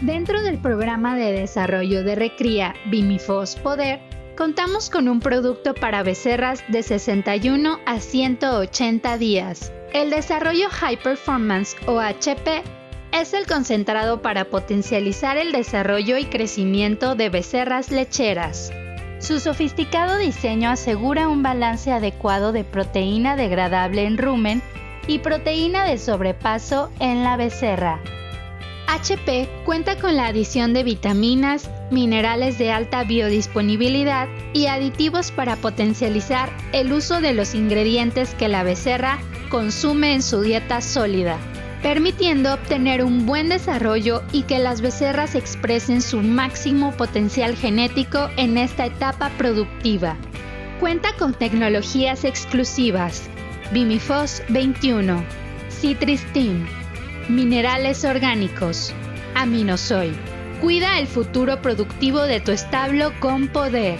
Dentro del programa de desarrollo de Recría Bimifos Poder, contamos con un producto para becerras de 61 a 180 días. El desarrollo High Performance o HP es el concentrado para potencializar el desarrollo y crecimiento de becerras lecheras. Su sofisticado diseño asegura un balance adecuado de proteína degradable en rumen y proteína de sobrepaso en la becerra. HP cuenta con la adición de vitaminas, minerales de alta biodisponibilidad y aditivos para potencializar el uso de los ingredientes que la becerra consume en su dieta sólida, permitiendo obtener un buen desarrollo y que las becerras expresen su máximo potencial genético en esta etapa productiva. Cuenta con tecnologías exclusivas, Bimifos 21, Citristin, minerales orgánicos, Aminosoy. Cuida el futuro productivo de tu establo con poder.